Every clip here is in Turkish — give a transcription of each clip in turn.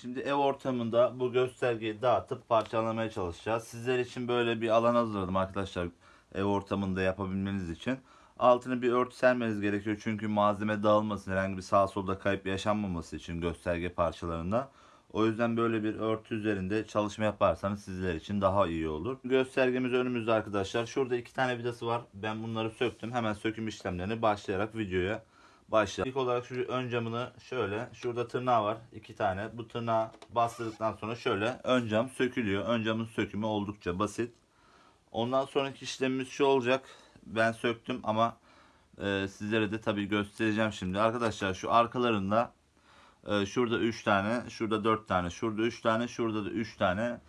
Şimdi ev ortamında bu göstergeyi dağıtıp parçalamaya çalışacağız. Sizler için böyle bir alan hazırladım arkadaşlar ev ortamında yapabilmeniz için. Altını bir örtü sermeniz gerekiyor çünkü malzeme dağılmasın herhangi bir sağ solda kayıp yaşanmaması için gösterge parçalarında. O yüzden böyle bir örtü üzerinde çalışma yaparsanız sizler için daha iyi olur. Göstergemiz önümüzde arkadaşlar. Şurada iki tane vidası var. Ben bunları söktüm. Hemen söküm işlemlerini başlayarak videoya başlayalım. İlk olarak şu ön camını şöyle. Şurada tırnağı var. iki tane. Bu tırnağı bastırdıktan sonra şöyle ön cam sökülüyor. Ön camın sökümü oldukça basit. Ondan sonraki işlemimiz şu olacak. Ben söktüm ama e, sizlere de tabii göstereceğim şimdi. Arkadaşlar şu arkalarında ee, şurada 3 tane, şurada 4 tane, şurada 3 tane, şurada da 3 tane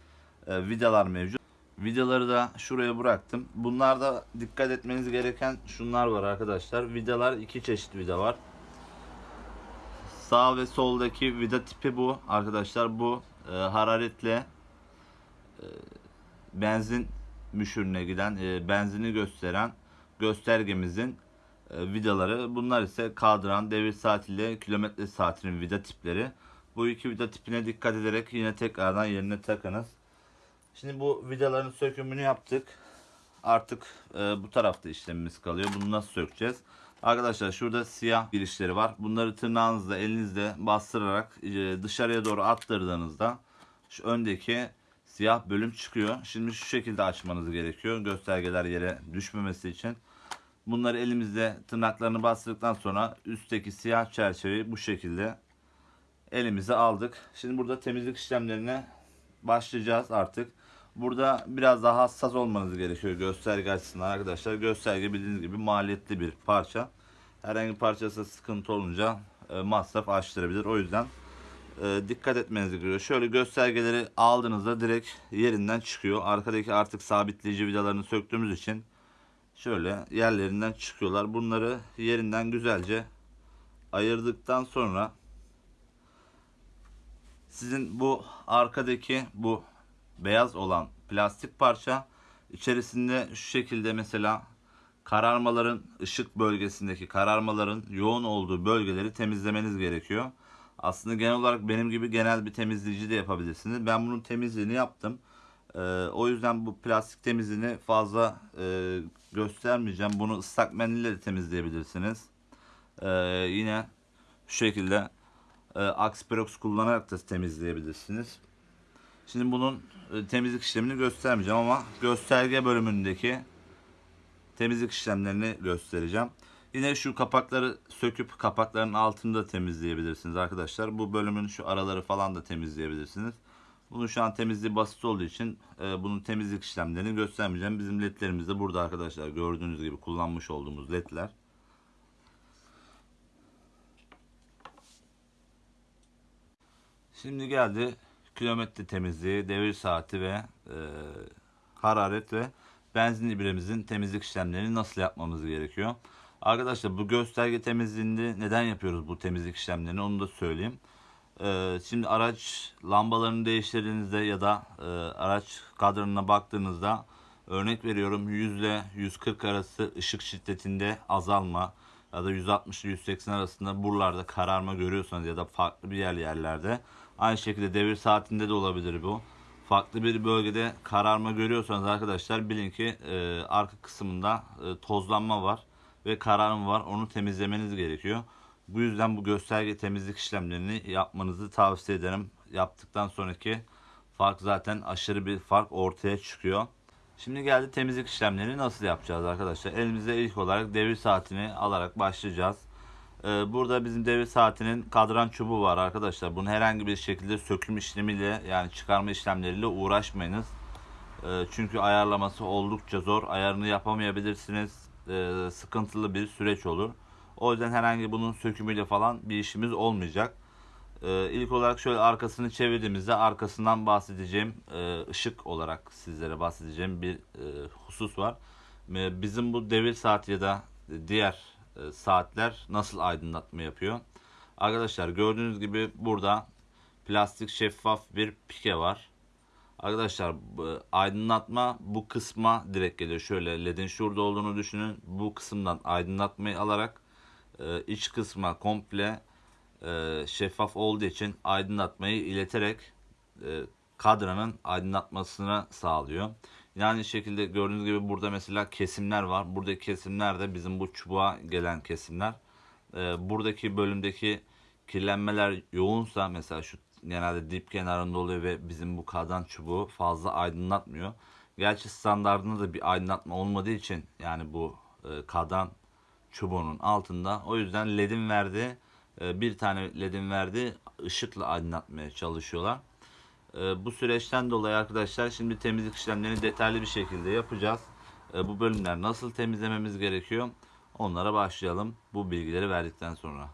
e, vidalar mevcut. Vidaları da şuraya bıraktım. Bunlarda dikkat etmeniz gereken şunlar var arkadaşlar. Vidalar iki çeşit vida var. Sağ ve soldaki vida tipi bu arkadaşlar. Bu e, hararetle e, benzin müşürüne giden, e, benzini gösteren göstergemizin e, vidaları. Bunlar ise kadran, devir saat ile kilometre saatinin vida tipleri. Bu iki vida tipine dikkat ederek yine tekrardan yerine takınız. Şimdi bu vidaların sökümünü yaptık. Artık e, bu tarafta işlemimiz kalıyor. Bunu nasıl sökeceğiz? Arkadaşlar şurada siyah girişleri var. Bunları tırnağınızla elinizle bastırarak e, dışarıya doğru attırdığınızda şu öndeki siyah bölüm çıkıyor. Şimdi şu şekilde açmanız gerekiyor. Göstergeler yere düşmemesi için. Bunları elimizde tırnaklarını bastırdıktan sonra üstteki siyah çerçeveyi bu şekilde elimize aldık. Şimdi burada temizlik işlemlerine başlayacağız artık. Burada biraz daha hassas olmanız gerekiyor gösterge açısından arkadaşlar. Gösterge bildiğiniz gibi maliyetli bir parça. Herhangi bir parçası sıkıntı olunca e, masraf açtırabilir. O yüzden e, dikkat etmeniz gerekiyor. Şöyle göstergeleri aldığınızda direkt yerinden çıkıyor. Arkadaki artık sabitleyici vidalarını söktüğümüz için şöyle yerlerinden çıkıyorlar. Bunları yerinden güzelce ayırdıktan sonra sizin bu arkadaki bu beyaz olan plastik parça içerisinde şu şekilde mesela kararmaların ışık bölgesindeki kararmaların yoğun olduğu bölgeleri temizlemeniz gerekiyor. Aslında genel olarak benim gibi genel bir temizleyici de yapabilirsiniz. Ben bunun temizliğini yaptım. Ee, o yüzden bu plastik temizliğini fazla e, göstermeyeceğim. Bunu ıslak mendille de temizleyebilirsiniz. Ee, yine şu şekilde e, Axiperox kullanarak da temizleyebilirsiniz. Şimdi bunun e, temizlik işlemini göstermeyeceğim ama gösterge bölümündeki temizlik işlemlerini göstereceğim. Yine şu kapakları söküp kapakların altını da temizleyebilirsiniz arkadaşlar. Bu bölümün şu araları falan da temizleyebilirsiniz. Bunun şu an temizliği basit olduğu için e, bunun temizlik işlemlerini göstermeyeceğim. Bizim ledlerimiz de burada arkadaşlar. Gördüğünüz gibi kullanmış olduğumuz ledler. Şimdi geldi kilometre temizliği, devir saati ve e, hararet ve benzin ibremizin temizlik işlemlerini nasıl yapmamız gerekiyor. Arkadaşlar bu gösterge temizliğinde neden yapıyoruz bu temizlik işlemlerini onu da söyleyeyim. Ee, şimdi araç lambalarını değiştirdiğinizde ya da e, araç kadranına baktığınızda örnek veriyorum 100 ile 140 arası ışık şiddetinde azalma ya da 160 ile 180 arasında buralarda kararma görüyorsanız ya da farklı bir yer yerlerde aynı şekilde devir saatinde de olabilir bu. Farklı bir bölgede kararma görüyorsanız arkadaşlar bilin ki e, arka kısmında e, tozlanma var ve kararma var. Onu temizlemeniz gerekiyor. Bu yüzden bu gösterge temizlik işlemlerini yapmanızı tavsiye ederim. Yaptıktan sonraki fark zaten aşırı bir fark ortaya çıkıyor. Şimdi geldi temizlik işlemlerini nasıl yapacağız arkadaşlar. Elimizde ilk olarak devir saatini alarak başlayacağız. Ee, burada bizim devir saatinin kadran çubuğu var arkadaşlar. Bunu herhangi bir şekilde söküm işlemiyle yani çıkarma işlemleriyle uğraşmayınız. Ee, çünkü ayarlaması oldukça zor. Ayarını yapamayabilirsiniz. Ee, sıkıntılı bir süreç olur. O yüzden herhangi bunun sökümüyle falan bir işimiz olmayacak. İlk olarak şöyle arkasını çevirdiğimizde arkasından bahsedeceğim e, ışık olarak sizlere bahsedeceğim bir e, husus var. Bizim bu devir saati ya da diğer saatler nasıl aydınlatma yapıyor? Arkadaşlar gördüğünüz gibi burada plastik şeffaf bir pike var. Arkadaşlar aydınlatma bu kısma direkt geliyor. Şöyle ledin şurada olduğunu düşünün. Bu kısımdan aydınlatmayı alarak e, iç kısma komple e, şeffaf olduğu için aydınlatmayı ileterek e, kadranın aydınlatmasını sağlıyor. Yine aynı şekilde gördüğünüz gibi burada mesela kesimler var. Buradaki kesimler de bizim bu çubuğa gelen kesimler. E, buradaki bölümdeki kirlenmeler yoğunsa mesela şu genelde dip kenarında oluyor ve bizim bu kadran çubuğu fazla aydınlatmıyor. Gerçi standartında da bir aydınlatma olmadığı için yani bu e, kadran çubuğunun altında. O yüzden ledin verdiği e, bir tane ledin verdiği ışıkla aydınlatmaya çalışıyorlar. E, bu süreçten dolayı arkadaşlar şimdi temizlik işlemlerini detaylı bir şekilde yapacağız. E, bu bölümler nasıl temizlememiz gerekiyor? Onlara başlayalım bu bilgileri verdikten sonra.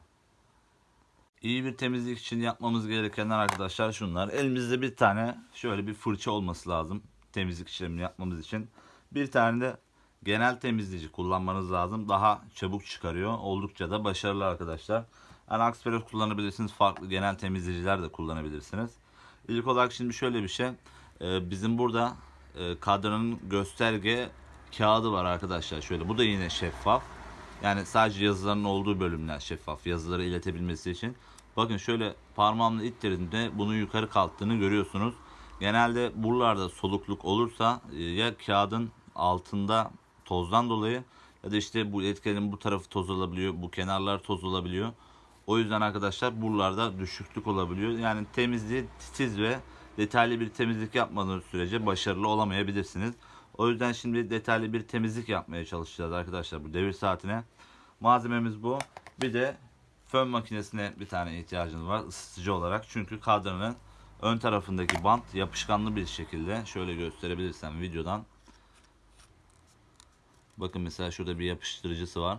İyi bir temizlik için yapmamız gerekenler arkadaşlar şunlar. Elimizde bir tane şöyle bir fırça olması lazım temizlik işlemini yapmamız için. Bir tane de genel temizleyici kullanmanız lazım. Daha çabuk çıkarıyor. Oldukça da başarılı arkadaşlar. Yani Aksperos kullanabilirsiniz. Farklı genel temizleyiciler de kullanabilirsiniz. İlk olarak şimdi şöyle bir şey. Ee, bizim burada e, kadranın gösterge kağıdı var arkadaşlar. Şöyle bu da yine şeffaf. Yani sadece yazıların olduğu bölümler şeffaf. Yazıları iletebilmesi için. Bakın şöyle parmağımla ittirdiğimde bunun yukarı kalktığını görüyorsunuz. Genelde buralarda solukluk olursa e, ya kağıdın altında tozdan dolayı ya da işte bu etkenin bu tarafı toz olabiliyor, bu kenarlar toz olabiliyor. O yüzden arkadaşlar buralarda düşüklük olabiliyor. Yani temizliği titiz ve detaylı bir temizlik yapmadığınız sürece başarılı olamayabilirsiniz. O yüzden şimdi detaylı bir temizlik yapmaya çalışacağız arkadaşlar bu devir saatine. Malzememiz bu. Bir de fön makinesine bir tane ihtiyacınız var ısıtıcı olarak. Çünkü kadranın ön tarafındaki bant yapışkanlı bir şekilde şöyle gösterebilirsem videodan. Bakın mesela şurada bir yapıştırıcısı var.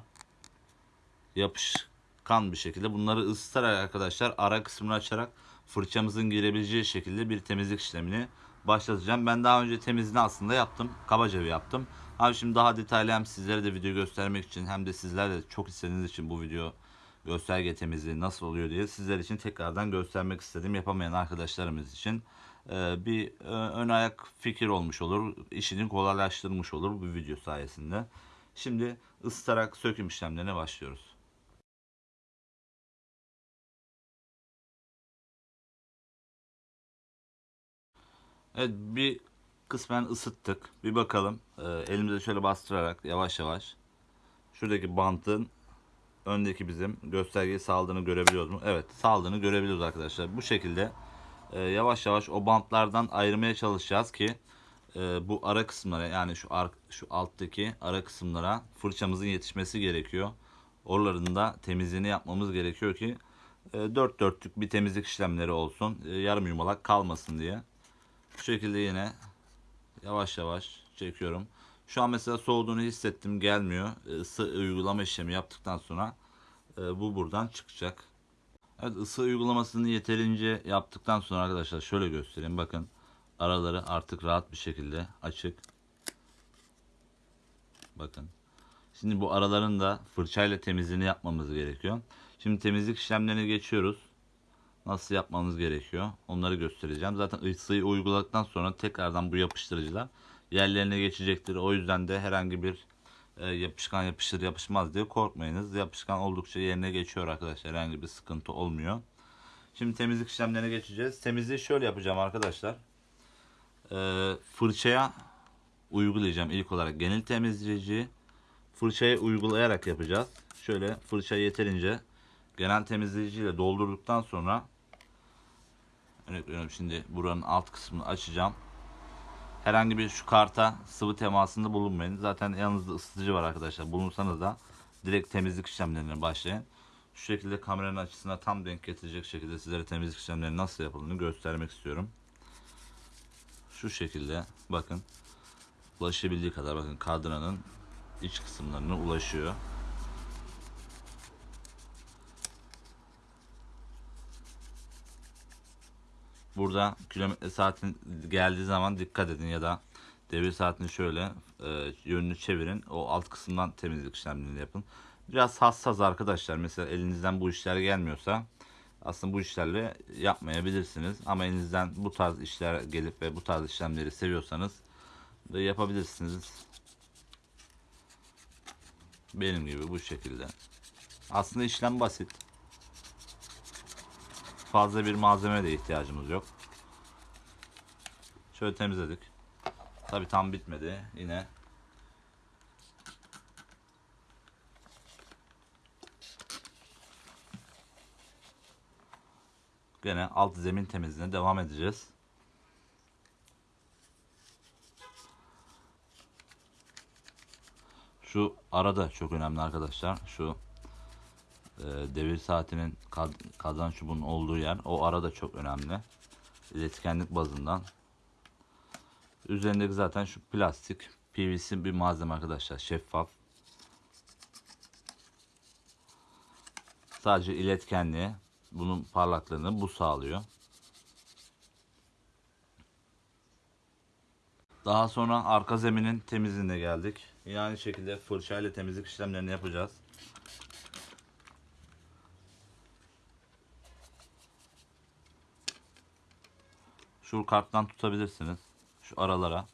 Yapışkan bir şekilde bunları ısıtarak arkadaşlar ara kısmını açarak fırçamızın girebileceği şekilde bir temizlik işlemini başlatacağım. Ben daha önce temizliğini aslında yaptım. Kabaca bir yaptım. Abi şimdi daha detaylı hem sizlere de video göstermek için hem de sizler de çok istediğiniz için bu video gösterge temizliği nasıl oluyor diye sizler için tekrardan göstermek istedim. Yapamayan arkadaşlarımız için e, bir e, ön ayak fikir olmuş olur. işini kolaylaştırmış olur bu video sayesinde. Şimdi ısıtarak söküm işlemlerine başlıyoruz. Evet bir kısmen ısıttık. Bir bakalım. E, elimize şöyle bastırarak yavaş yavaş şuradaki bantın öndeki bizim göstergeyi saldığını görebiliyoruz mu? Evet saldığını görebiliyoruz arkadaşlar. Bu şekilde e, yavaş yavaş o bantlardan ayırmaya çalışacağız ki e, bu ara kısımlara yani şu ar şu alttaki ara kısımlara fırçamızın yetişmesi gerekiyor. Oraların da temizliğini yapmamız gerekiyor ki e, dört dörtlük bir temizlik işlemleri olsun. E, yarım yumalak kalmasın diye. Bu şekilde yine yavaş yavaş çekiyorum. Şu an mesela soğuduğunu hissettim gelmiyor. Isı uygulama işlemi yaptıktan sonra e, bu buradan çıkacak. Evet ısı uygulamasını yeterince yaptıktan sonra arkadaşlar şöyle göstereyim. Bakın araları artık rahat bir şekilde açık. Bakın. Şimdi bu araların da fırçayla temizliğini yapmamız gerekiyor. Şimdi temizlik işlemlerine geçiyoruz. Nasıl yapmamız gerekiyor onları göstereceğim. Zaten ısıyı uyguladıktan sonra tekrardan bu yapıştırıcılar yerlerine geçecektir. O yüzden de herhangi bir e, yapışkan yapışır yapışmaz diye korkmayınız. Yapışkan oldukça yerine geçiyor arkadaşlar. Herhangi bir sıkıntı olmuyor. Şimdi temizlik işlemlerine geçeceğiz. Temizliği şöyle yapacağım arkadaşlar. E, fırçaya uygulayacağım ilk olarak genel temizleyici. Fırçaya uygulayarak yapacağız. Şöyle fırçayı yeterince genel temizleyiciyle doldurduktan sonra örnek veriyorum şimdi buranın alt kısmını açacağım herhangi bir şu karta sıvı temasında bulunmayın. Zaten yanınızda ısıtıcı var arkadaşlar. Bulunsanız da direkt temizlik işlemlerine başlayın. Şu şekilde kameranın açısına tam denk getirecek şekilde sizlere temizlik işlemleri nasıl yapıldığını göstermek istiyorum. Şu şekilde bakın ulaşabildiği kadar bakın kadranın iç kısımlarına ulaşıyor. Burada kilometre saatin geldiği zaman dikkat edin ya da devir saatini şöyle e, yönünü çevirin. O alt kısımdan temizlik işlemlerini yapın. Biraz hassas arkadaşlar. Mesela elinizden bu işler gelmiyorsa aslında bu işlerle yapmayabilirsiniz. Ama elinizden bu tarz işler gelip ve bu tarz işlemleri seviyorsanız da yapabilirsiniz. Benim gibi bu şekilde. Aslında işlem basit. Fazla bir malzeme de ihtiyacımız yok. Şöyle temizledik. Tabi tam bitmedi. Yine Gene alt zemin temizliğine devam edeceğiz. Şu arada çok önemli arkadaşlar. Şu e, devir saatinin kad, kazan çubuğunun olduğu yer. O arada çok önemli. İletkenlik bazından. Üzerindeki zaten şu plastik PVC bir malzeme arkadaşlar. Şeffaf. Sadece iletkenliği bunun parlaklığını bu sağlıyor. Daha sonra arka zeminin temizliğine geldik. Yine aynı şekilde fırçayla temizlik işlemlerini yapacağız. Şu karttan tutabilirsiniz. Şu aralara.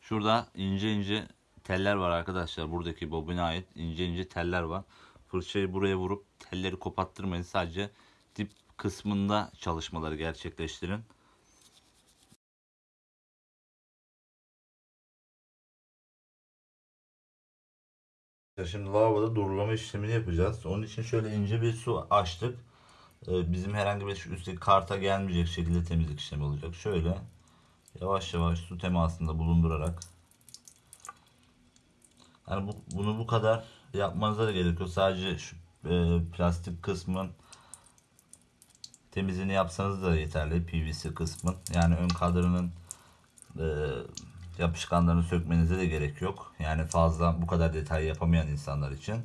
Şurada ince ince teller var arkadaşlar. Buradaki bobine ait ince ince teller var. Fırçayı buraya vurup telleri kopattırmayın. Sadece dip kısmında çalışmaları gerçekleştirin. Şimdi lavaboda durulama işlemini yapacağız. Onun için şöyle ince bir su açtık. Ee, Bizim herhangi bir üstteki karta gelmeyecek şekilde temizlik işlemi olacak. Şöyle yavaş yavaş su temasında bulundurarak yani bu, bunu bu kadar yapmanıza da gerek yok. Sadece şu e, plastik kısmın temizliğini yapsanız da yeterli. PVC kısmın. Yani ön kadranın e, yapışkanlarını sökmenize de gerek yok. Yani fazla bu kadar detay yapamayan insanlar için.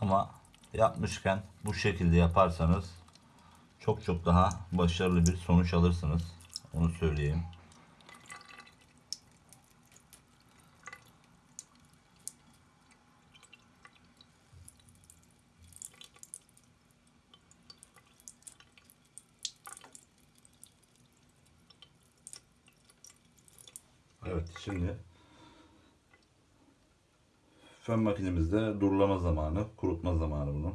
Ama yapmışken bu şekilde yaparsanız çok çok daha başarılı bir sonuç alırsınız. Onu söyleyeyim. Evet şimdi fön makinemizde durulama zamanı, kurutma zamanı bunu.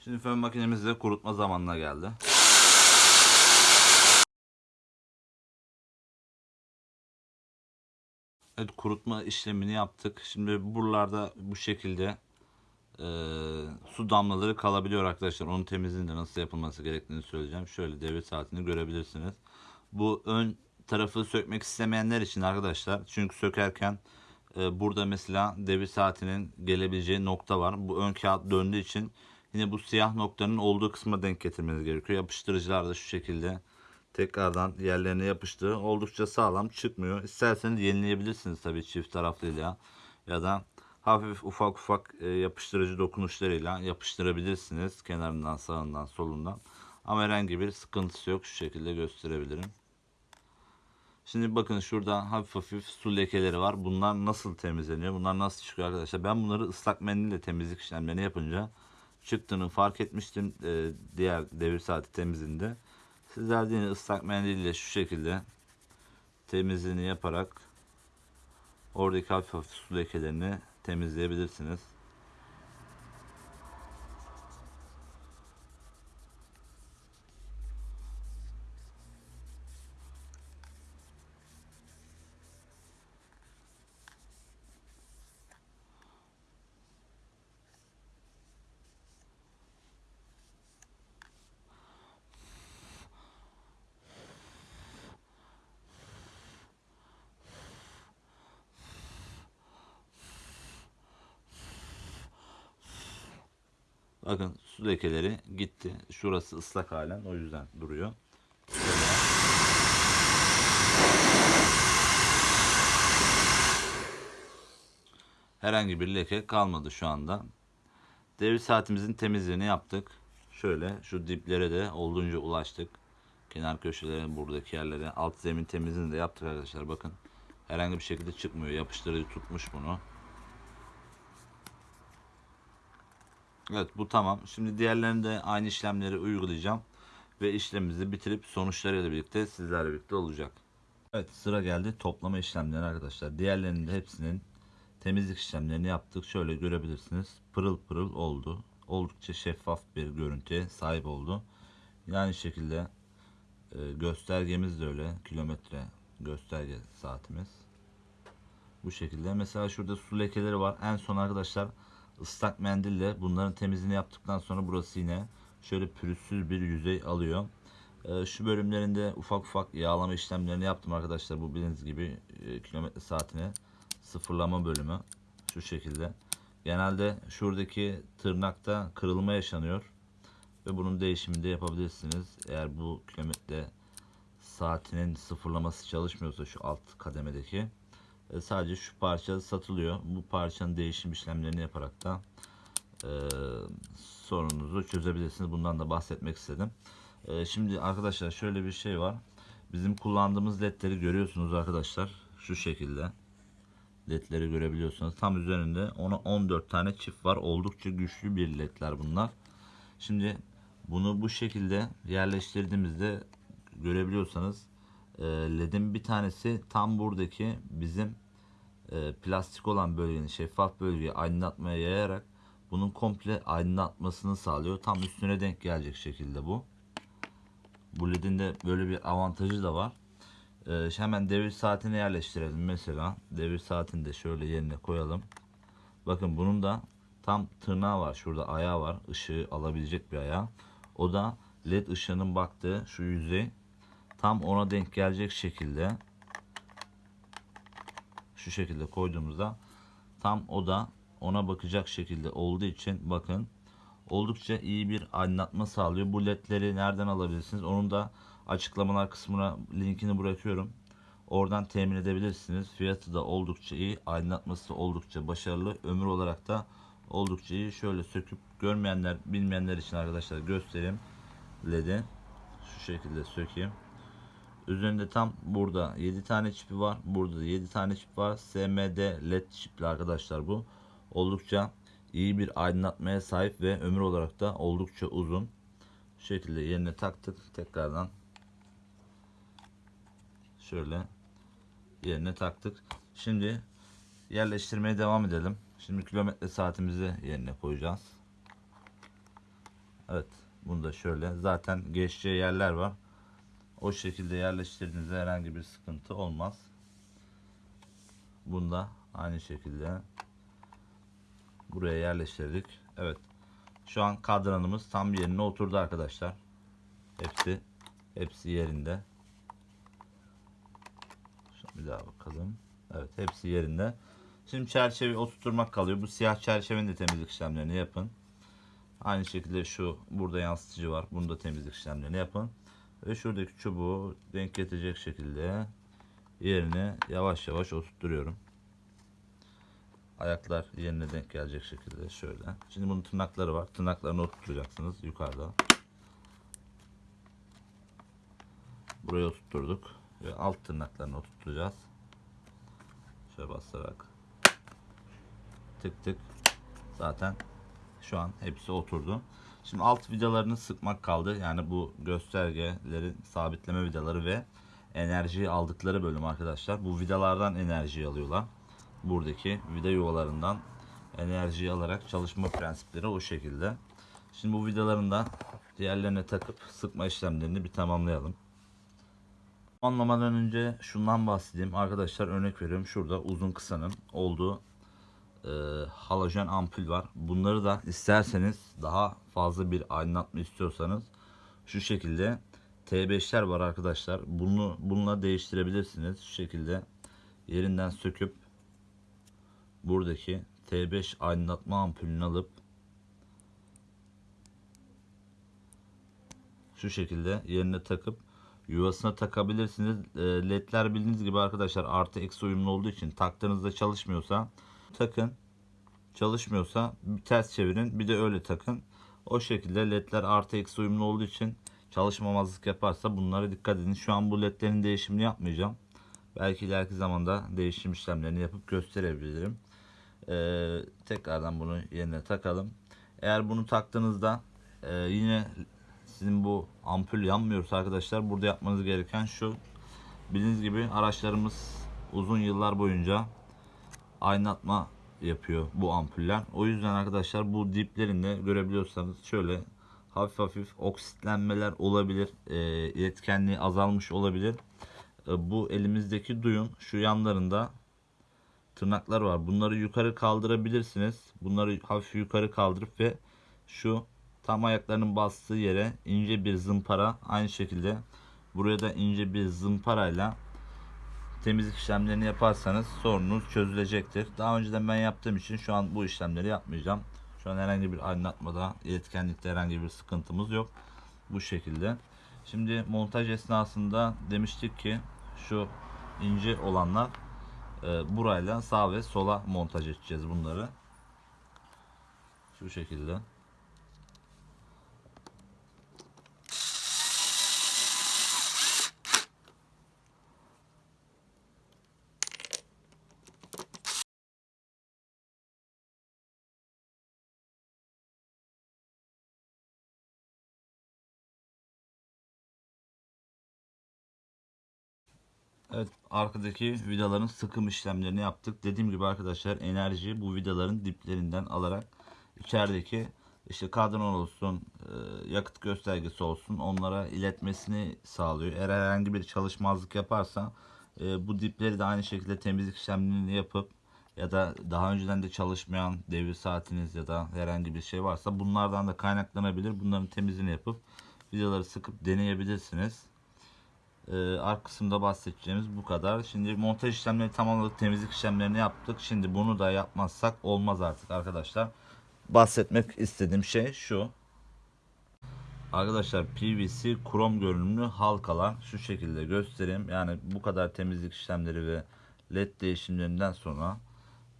Şimdi fön makinemizde kurutma zamanına geldi. Evet kurutma işlemini yaptık. Şimdi buralarda bu şekilde e, su damlaları kalabiliyor arkadaşlar. Onun temizliğinde nasıl yapılması gerektiğini söyleyeceğim. Şöyle devir saatini görebilirsiniz. Bu ön tarafı sökmek istemeyenler için arkadaşlar. Çünkü sökerken e, burada mesela devir saatinin gelebileceği nokta var. Bu ön kağıt döndüğü için yine bu siyah noktanın olduğu kısma denk getirmeniz gerekiyor. Yapıştırıcılar da şu şekilde tekrardan yerlerine yapıştı. Oldukça sağlam çıkmıyor. İsterseniz yenileyebilirsiniz tabii çift taraflıyla ya da hafif ufak ufak e, yapıştırıcı dokunuşlarıyla yapıştırabilirsiniz kenarından sağından solundan. Ama herhangi bir sıkıntısı yok. Şu şekilde gösterebilirim. Şimdi bakın şurada hafif hafif su lekeleri var. Bunlar nasıl temizleniyor? Bunlar nasıl çıkıyor arkadaşlar? Ben bunları ıslak mendille temizlik işlemlerini yapınca çıktığını fark etmiştim e, diğer devir saati temizliğinde. Sizler de yine ıslak mendille şu şekilde temizliğini yaparak oradaki hafif hafif su lekelerini temizleyebilirsiniz. Bakın su lekeleri gitti. Şurası ıslak halen o yüzden duruyor. Herhangi bir leke kalmadı şu anda. Devir saatimizin temizliğini yaptık. Şöyle şu diplere de olduğunca ulaştık. Kenar köşelere, buradaki yerlere, alt zemin temizliğini de yaptık arkadaşlar. Bakın herhangi bir şekilde çıkmıyor. Yapıştırıcı tutmuş bunu. Evet bu tamam. Şimdi diğerlerinde aynı işlemleri uygulayacağım. Ve işlemimizi bitirip sonuçlarıyla birlikte sizlerle birlikte olacak. Evet sıra geldi toplama işlemleri arkadaşlar. Diğerlerinin de hepsinin temizlik işlemlerini yaptık. Şöyle görebilirsiniz. Pırıl pırıl oldu. Oldukça şeffaf bir görüntüye sahip oldu. Yani şekilde e, göstergemiz de öyle. Kilometre gösterge saatimiz. Bu şekilde. Mesela şurada su lekeleri var. En son arkadaşlar ıslak mendille bunların temizliğini yaptıktan sonra burası yine şöyle pürüzsüz bir yüzey alıyor. Ee, şu bölümlerinde ufak ufak yağlama işlemlerini yaptım arkadaşlar. Bu bildiğiniz gibi e, kilometre saatine sıfırlama bölümü. Şu şekilde. Genelde şuradaki tırnakta kırılma yaşanıyor. Ve bunun değişimini de yapabilirsiniz. Eğer bu kilometre saatinin sıfırlaması çalışmıyorsa şu alt kademedeki e, sadece şu parça satılıyor. Bu parçanın değişim işlemlerini yaparak da e, sorununuzu çözebilirsiniz. Bundan da bahsetmek istedim. E, şimdi arkadaşlar şöyle bir şey var. Bizim kullandığımız ledleri görüyorsunuz arkadaşlar. Şu şekilde. Ledleri görebiliyorsunuz. Tam üzerinde ona 14 tane çift var. Oldukça güçlü bir ledler bunlar. Şimdi bunu bu şekilde yerleştirdiğimizde görebiliyorsanız e, ledin bir tanesi tam buradaki bizim e, plastik olan bölgenin şeffaf bölgeyi aydınlatmaya yayarak bunun komple aydınlatmasını sağlıyor. Tam üstüne denk gelecek şekilde bu. Bu ledin de böyle bir avantajı da var. E, hemen devir saatini yerleştirelim mesela. Devir saatini de şöyle yerine koyalım. Bakın bunun da tam tırnağı var. Şurada ayağı var. Işığı alabilecek bir ayağı. O da led ışığının baktığı şu yüzey tam ona denk gelecek şekilde şu şekilde koyduğumuzda tam o da ona bakacak şekilde olduğu için bakın oldukça iyi bir aydınlatma sağlıyor. Bu ledleri nereden alabilirsiniz? Onun da açıklamalar kısmına linkini bırakıyorum. Oradan temin edebilirsiniz. Fiyatı da oldukça iyi. Aydınlatması oldukça başarılı. Ömür olarak da oldukça iyi. Şöyle söküp görmeyenler, bilmeyenler için arkadaşlar göstereyim. LED'i şu şekilde sökeyim. Üzerinde tam burada 7 tane çipi var. Burada da 7 tane çip var. SMD LED çipli arkadaşlar bu. Oldukça iyi bir aydınlatmaya sahip ve ömür olarak da oldukça uzun. Şu şekilde yerine taktık. Tekrardan şöyle yerine taktık. Şimdi yerleştirmeye devam edelim. Şimdi kilometre saatimizi yerine koyacağız. Evet. Bunu da şöyle. Zaten geçeceği yerler var. O şekilde yerleştirdiğinizde herhangi bir sıkıntı olmaz. Bunda aynı şekilde buraya yerleştirdik. Evet. Şu an kadranımız tam yerine oturdu arkadaşlar. Hepsi hepsi yerinde. Şimdi bir daha bakalım. Evet, hepsi yerinde. Şimdi çerçeveyi oturtmak kalıyor. Bu siyah çerçevenin de temizlik işlemlerini yapın. Aynı şekilde şu burada yansıtıcı var. Bunu da temizlik işlemlerini yapın. Ve şuradaki çubuğu denk getirecek şekilde yerine yavaş yavaş oturtuyorum. Ayaklar yerine denk gelecek şekilde şöyle. Şimdi bunun tırnakları var. Tırnaklarını oturtacaksınız yukarıda. Buraya oturtturduk. Ve alt tırnaklarını oturtacağız. Şöyle basarak. Tık tık. Zaten şu an hepsi oturdu. Şimdi alt vidalarını sıkmak kaldı. Yani bu göstergelerin sabitleme vidaları ve enerjiyi aldıkları bölüm arkadaşlar. Bu vidalardan enerjiyi alıyorlar. Buradaki vida yuvalarından enerjiyi alarak çalışma prensipleri o şekilde. Şimdi bu vidaların da diğerlerine takıp sıkma işlemlerini bir tamamlayalım. Anlamadan önce şundan bahsedeyim. Arkadaşlar örnek veriyorum. Şurada uzun kısanın olduğu e, halojen ampul var. Bunları da isterseniz daha fazla bir aydınlatma istiyorsanız şu şekilde T5'ler var arkadaşlar. Bunu bununla değiştirebilirsiniz. Şu şekilde yerinden söküp buradaki T5 aydınlatma ampulünü alıp şu şekilde yerine takıp yuvasına takabilirsiniz. E, ledler bildiğiniz gibi arkadaşlar artı eksi uyumlu olduğu için taktığınızda çalışmıyorsa takın. Çalışmıyorsa bir ters çevirin. Bir de öyle takın. O şekilde ledler artı eksi uyumlu olduğu için çalışmamazlık yaparsa bunlara dikkat edin. Şu an bu ledlerin değişimini yapmayacağım. Belki ileriki zamanda değişim işlemlerini yapıp gösterebilirim. Ee, tekrardan bunu yerine takalım. Eğer bunu taktığınızda e, yine sizin bu ampul yanmıyorsa arkadaşlar burada yapmanız gereken şu Bildiğiniz gibi araçlarımız uzun yıllar boyunca aydınlatma yapıyor bu ampuller. O yüzden arkadaşlar bu diplerinde görebiliyorsanız şöyle hafif hafif oksitlenmeler olabilir. E, iletkenliği azalmış olabilir. E, bu elimizdeki duyun şu yanlarında tırnaklar var. Bunları yukarı kaldırabilirsiniz. Bunları hafif yukarı kaldırıp ve şu tam ayaklarının bastığı yere ince bir zımpara aynı şekilde buraya da ince bir zımparayla temizlik işlemlerini yaparsanız sorununuz çözülecektir. Daha önceden ben yaptığım için şu an bu işlemleri yapmayacağım. Şu an herhangi bir aydınlatmada, iletkenlikte herhangi bir sıkıntımız yok. Bu şekilde. Şimdi montaj esnasında demiştik ki şu ince olanlar e, burayla sağ ve sola montaj edeceğiz bunları. Şu şekilde. Evet arkadaki vidaların sıkım işlemlerini yaptık. Dediğim gibi arkadaşlar enerji bu vidaların diplerinden alarak içerideki işte kadran olsun e, yakıt göstergesi olsun onlara iletmesini sağlıyor. Eğer herhangi bir çalışmazlık yaparsa e, bu dipleri de aynı şekilde temizlik işlemlerini yapıp ya da daha önceden de çalışmayan devir saatiniz ya da herhangi bir şey varsa bunlardan da kaynaklanabilir. Bunların temizliğini yapıp vidaları sıkıp deneyebilirsiniz. Ee, arka kısımda bahsedeceğimiz bu kadar. Şimdi montaj işlemleri tamamladık. Temizlik işlemlerini yaptık. Şimdi bunu da yapmazsak olmaz artık arkadaşlar. Bahsetmek istediğim şey şu. Arkadaşlar PVC krom görünümlü halkalar şu şekilde göstereyim. Yani bu kadar temizlik işlemleri ve led değişimlerinden sonra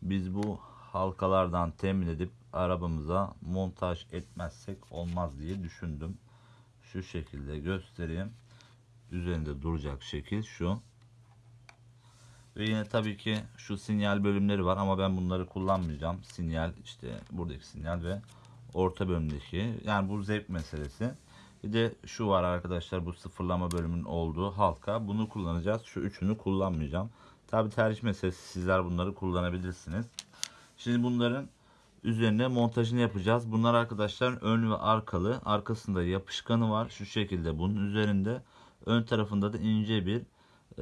biz bu halkalardan temin edip arabamıza montaj etmezsek olmaz diye düşündüm. Şu şekilde göstereyim üzerinde duracak şekil şu. Ve yine tabii ki şu sinyal bölümleri var ama ben bunları kullanmayacağım. Sinyal işte buradaki sinyal ve orta bölümdeki yani bu zevk meselesi. Bir de şu var arkadaşlar bu sıfırlama bölümünün olduğu halka. Bunu kullanacağız. Şu üçünü kullanmayacağım. Tabii tercih meselesi sizler bunları kullanabilirsiniz. Şimdi bunların üzerine montajını yapacağız. Bunlar arkadaşlar ön ve arkalı. Arkasında yapışkanı var. Şu şekilde bunun üzerinde. Ön tarafında da ince bir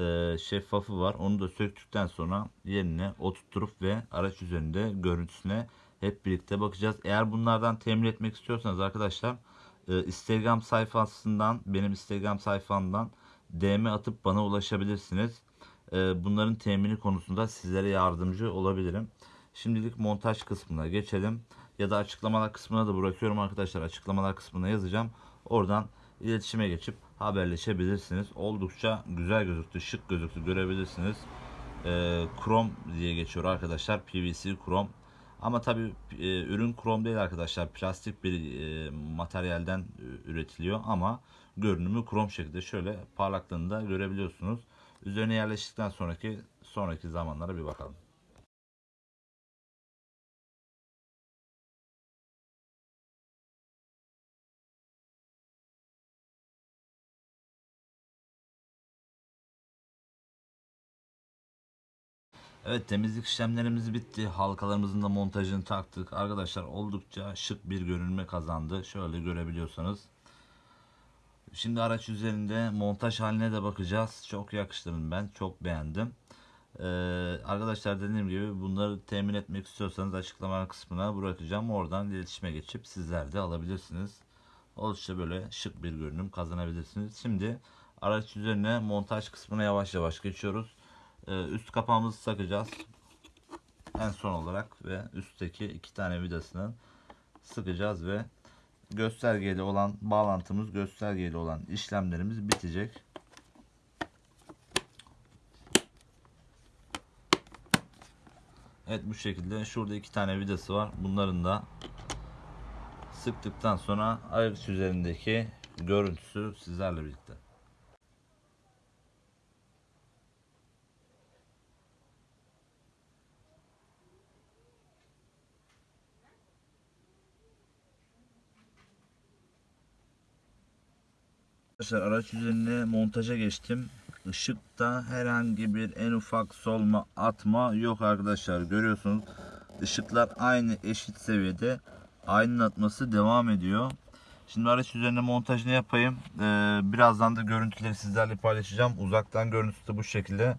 e, şeffafı var. Onu da söktükten sonra yerine oturtup ve araç üzerinde görüntüsüne hep birlikte bakacağız. Eğer bunlardan temin etmek istiyorsanız arkadaşlar e, Instagram sayfasından benim Instagram sayfamdan DM atıp bana ulaşabilirsiniz. E, bunların temini konusunda sizlere yardımcı olabilirim. Şimdilik montaj kısmına geçelim. Ya da açıklamalar kısmına da bırakıyorum arkadaşlar. Açıklamalar kısmına yazacağım. Oradan iletişime geçip haberleşebilirsiniz. Oldukça güzel gözüktü, şık gözüktü görebilirsiniz. E, krom diye geçiyor arkadaşlar. PVC krom. Ama tabi e, ürün krom değil arkadaşlar. Plastik bir e, materyalden üretiliyor ama görünümü krom şekilde şöyle parlaklığını da görebiliyorsunuz. Üzerine yerleştikten sonraki sonraki zamanlara bir bakalım. Evet temizlik işlemlerimiz bitti. Halkalarımızın da montajını taktık. Arkadaşlar oldukça şık bir görünme kazandı. Şöyle görebiliyorsanız. Şimdi araç üzerinde montaj haline de bakacağız. Çok yakıştırdım ben. Çok beğendim. Ee, arkadaşlar dediğim gibi bunları temin etmek istiyorsanız açıklama kısmına bırakacağım. Oradan iletişime geçip sizler de alabilirsiniz. Oldukça böyle şık bir görünüm kazanabilirsiniz. Şimdi araç üzerine montaj kısmına yavaş yavaş geçiyoruz. Ee, üst kapağımızı takacağız. En son olarak ve üstteki iki tane vidasını sıkacağız ve göstergeli olan bağlantımız göstergeli olan işlemlerimiz bitecek. Evet bu şekilde şurada iki tane vidası var. Bunların da sıktıktan sonra ayrıç üzerindeki görüntüsü sizlerle birlikte. Arkadaşlar araç üzerine montaja geçtim. ışıkta herhangi bir en ufak solma atma yok arkadaşlar. Görüyorsunuz ışıklar aynı eşit seviyede aydınlatması devam ediyor. Şimdi araç üzerine montajını yapayım. Ee, birazdan da görüntüleri sizlerle paylaşacağım. Uzaktan görüntüsü de bu şekilde.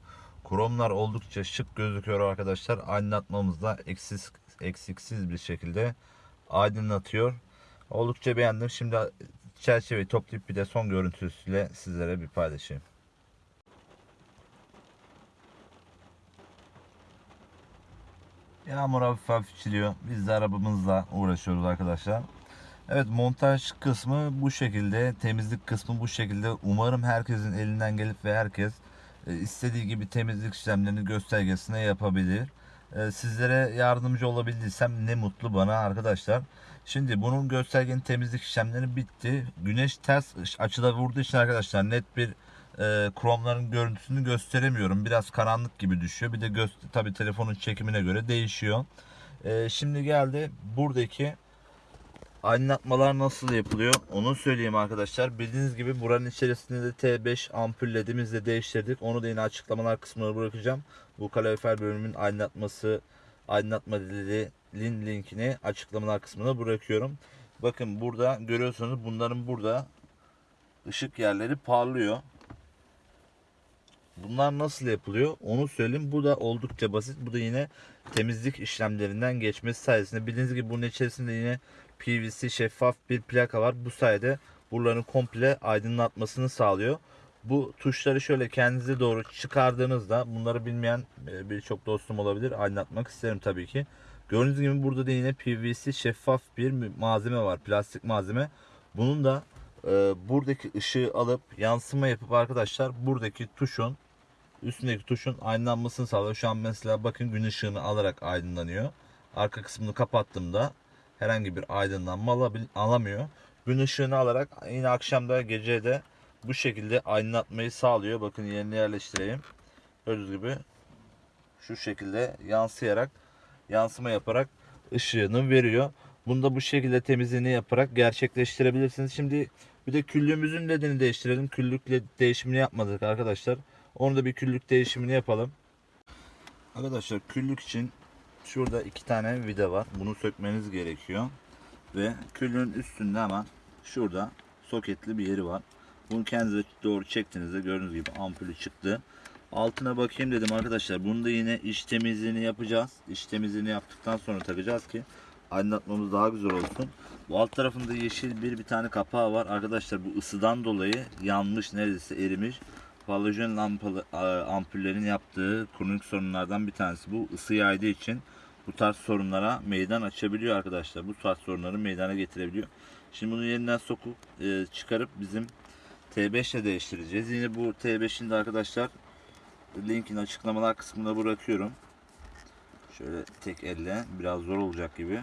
Kromlar oldukça şık gözüküyor arkadaşlar. Aydınlatmamız da eksiksiz, eksiksiz bir şekilde aydınlatıyor. Oldukça beğendim. Şimdi çerçeveyi toplayıp bir de son görüntüsüyle sizlere bir paylaşayım. Yağmur hafif hafif çiliyor. Biz de arabamızla uğraşıyoruz arkadaşlar. Evet montaj kısmı bu şekilde. Temizlik kısmı bu şekilde. Umarım herkesin elinden gelip ve herkes e, istediği gibi temizlik işlemlerini göstergesine yapabilir. E, Sizlere yardımcı olabildiysem ne mutlu bana arkadaşlar. Şimdi bunun göstergenin temizlik işlemleri bitti. Güneş ters açıda vurduğu için arkadaşlar net bir e, kromların görüntüsünü gösteremiyorum. Biraz karanlık gibi düşüyor. Bir de göz, tabi telefonun çekimine göre değişiyor. E, şimdi geldi buradaki aydınlatmalar nasıl yapılıyor onu söyleyeyim arkadaşlar. Bildiğiniz gibi buranın içerisinde de T5 ampul ledimizi de değiştirdik. Onu da yine açıklamalar kısmına bırakacağım. Bu kalorifer bölümünün aydınlatması aydınlatma ledinin linkini açıklamalar kısmına bırakıyorum. Bakın burada görüyorsunuz bunların burada ışık yerleri parlıyor. Bunlar nasıl yapılıyor onu söyleyeyim. Bu da oldukça basit. Bu da yine temizlik işlemlerinden geçmesi sayesinde. Bildiğiniz gibi bunun içerisinde yine PVC şeffaf bir plaka var. Bu sayede buraların komple aydınlatmasını sağlıyor. Bu tuşları şöyle kendinize doğru çıkardığınızda bunları bilmeyen e, birçok dostum olabilir. Aydınlatmak isterim tabii ki. Gördüğünüz gibi burada da yine PVC şeffaf bir malzeme var. Plastik malzeme. Bunun da e, buradaki ışığı alıp yansıma yapıp arkadaşlar buradaki tuşun üstündeki tuşun aydınlanmasını sağlıyor. Şu an mesela bakın gün ışığını alarak aydınlanıyor. Arka kısmını kapattığımda herhangi bir aydınlanma alamıyor. Gün ışığını alarak yine akşamda gece de bu şekilde aydınlatmayı sağlıyor. Bakın yerine yerleştireyim. Gördüğünüz gibi şu şekilde yansıyarak yansıma yaparak ışığını veriyor. Bunu da bu şekilde temizliğini yaparak gerçekleştirebilirsiniz. Şimdi bir de küllüğümüzün ledini değiştirelim. Küllük led değişimini yapmadık arkadaşlar. Onu da bir küllük değişimini yapalım. Arkadaşlar küllük için şurada iki tane vida var. Bunu sökmeniz gerekiyor. Ve küllüğün üstünde hemen şurada soketli bir yeri var. Bunu kendinize doğru çektiğinizde gördüğünüz gibi ampulü çıktı. Altına bakayım dedim arkadaşlar. Bunu da yine iç temizliğini yapacağız. İç temizliğini yaptıktan sonra takacağız ki aydınlatmamız daha güzel olsun. Bu alt tarafında yeşil bir bir tane kapağı var. Arkadaşlar bu ısıdan dolayı yanmış neredeyse erimiş. Halojen lampalı ampullerin yaptığı kronik sorunlardan bir tanesi. Bu ısı yaydığı için bu tarz sorunlara meydan açabiliyor arkadaşlar. Bu tarz sorunları meydana getirebiliyor. Şimdi bunu yeniden sokup e, çıkarıp bizim T5 ile değiştireceğiz. Yine bu T5'in de arkadaşlar linkin açıklamalar kısmına bırakıyorum. Şöyle tek elle biraz zor olacak gibi.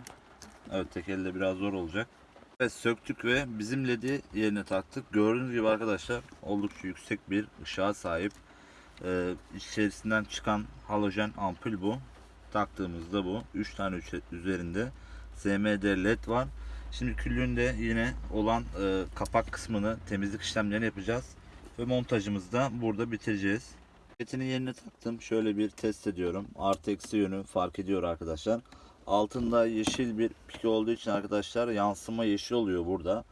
Evet tek elle biraz zor olacak. Evet söktük ve bizim ledi yerine taktık. Gördüğünüz gibi arkadaşlar oldukça yüksek bir ışığa sahip. Ee, içerisinden çıkan halojen ampul bu. Taktığımızda bu. 3 tane üzerinde SMD led var. Şimdi küllüğünde yine olan e, kapak kısmını temizlik işlemlerini yapacağız. Ve montajımızı da burada bitireceğiz. Setini yerine taktım. Şöyle bir test ediyorum. Artı eksi yönü fark ediyor arkadaşlar. Altında yeşil bir pik olduğu için arkadaşlar yansıma yeşil oluyor burada.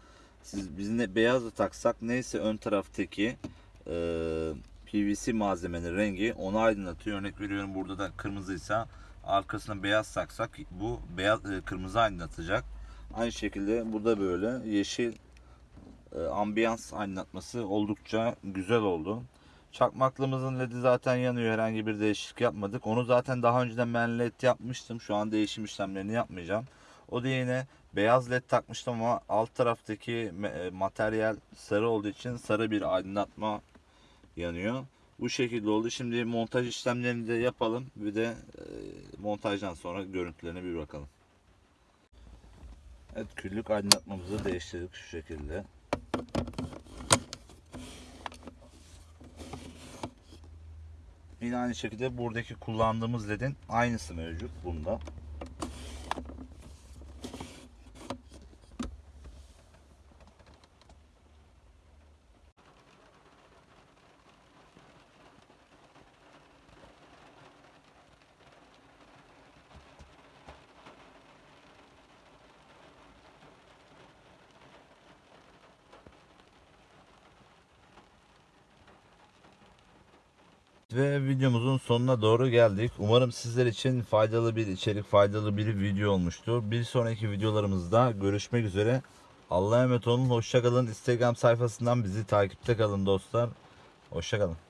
Siz biz ne beyazı taksak neyse ön taraftaki e, PVC malzemenin rengi onu aydınlatıyor. Örnek veriyorum burada da kırmızıysa arkasına beyaz taksak bu beyaz e, kırmızı aydınlatacak. Aynı şekilde burada böyle yeşil e, ambiyans aydınlatması oldukça güzel oldu. Çakmaklımızın ledi zaten yanıyor. Herhangi bir değişiklik yapmadık. Onu zaten daha önceden ben led yapmıştım. Şu an değişim işlemlerini yapmayacağım. O da yine beyaz led takmıştım ama alt taraftaki e, materyal sarı olduğu için sarı bir aydınlatma yanıyor. Bu şekilde oldu. Şimdi montaj işlemlerini de yapalım. Bir de e, montajdan sonra görüntülerine bir bakalım. Evet küllük aydınlatmamızı değiştirdik şu şekilde. Yine aynı şekilde buradaki kullandığımız ledin aynısı mevcut bunda. Ve videomuzun sonuna doğru geldik. Umarım sizler için faydalı bir içerik, faydalı bir video olmuştur. Bir sonraki videolarımızda görüşmek üzere. Allah'a emanet olun. Hoşçakalın. Instagram sayfasından bizi takipte kalın dostlar. Hoşçakalın.